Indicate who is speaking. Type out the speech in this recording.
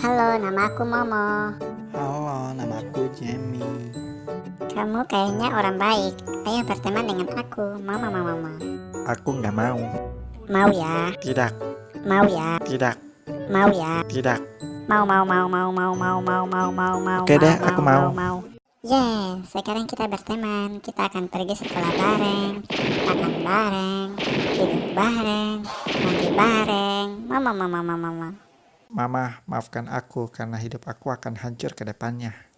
Speaker 1: nama aku Momo.
Speaker 2: Halo, nama aku Jamie.
Speaker 1: Kamu kayaknya orang baik. Ayo berteman dengan aku. Mama, mama, mama.
Speaker 2: Aku nggak mau.
Speaker 1: Mau ya?
Speaker 2: Tidak,
Speaker 1: Mau ya?
Speaker 2: tidak,
Speaker 1: Mau ya?
Speaker 2: tidak.
Speaker 1: Mau, mau, mau, mau, mau, mau, mau, mau, mau, mau.
Speaker 2: Oke deh, aku mau.
Speaker 1: mau. Yeah, sekarang kita berteman. Kita akan pergi sekolah bareng, makan bareng, tidur bareng, mandi bareng. Mama, mama, mama, mama.
Speaker 2: Mama, maafkan aku karena hidup aku akan hancur ke depannya.